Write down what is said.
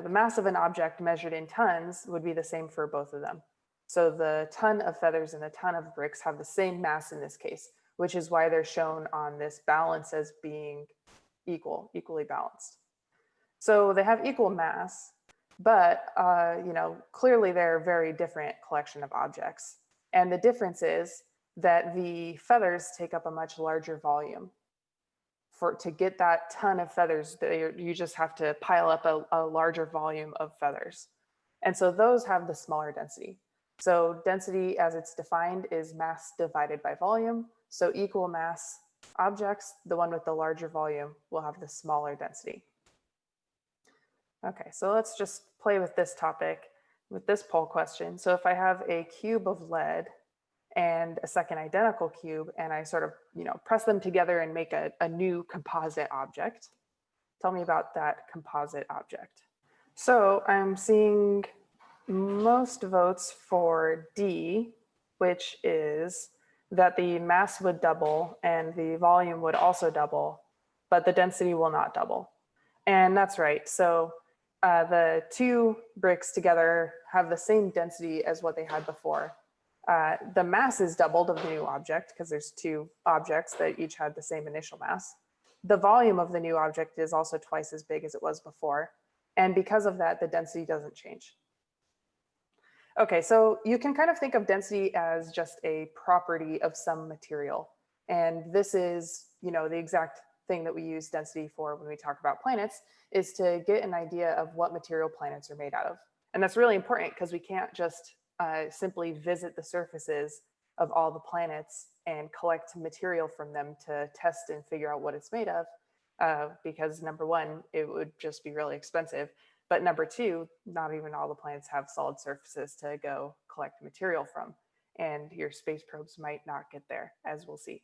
The mass of an object measured in tons would be the same for both of them. So the ton of feathers and the ton of bricks have the same mass in this case, which is why they're shown on this balance as being equal, equally balanced. So they have equal mass, but uh, you know, clearly they're a very different collection of objects. And the difference is that the feathers take up a much larger volume. For to get that ton of feathers, you just have to pile up a, a larger volume of feathers. And so those have the smaller density. So density as it's defined is mass divided by volume. So equal mass objects, the one with the larger volume will have the smaller density. Okay, so let's just play with this topic with this poll question. So if I have a cube of lead and a second identical cube and I sort of, you know, press them together and make a, a new composite object, tell me about that composite object. So I'm seeing most votes for D, which is that the mass would double and the volume would also double, but the density will not double. And that's right. So uh, the two bricks together have the same density as what they had before. Uh, the mass is doubled of the new object because there's two objects that each had the same initial mass. The volume of the new object is also twice as big as it was before. And because of that, the density doesn't change. Okay, so you can kind of think of density as just a property of some material. And this is, you know, the exact thing that we use density for when we talk about planets is to get an idea of what material planets are made out of. And that's really important because we can't just uh, simply visit the surfaces of all the planets and collect material from them to test and figure out what it's made of. Uh, because number one, it would just be really expensive. But number two, not even all the planets have solid surfaces to go collect material from. And your space probes might not get there, as we'll see.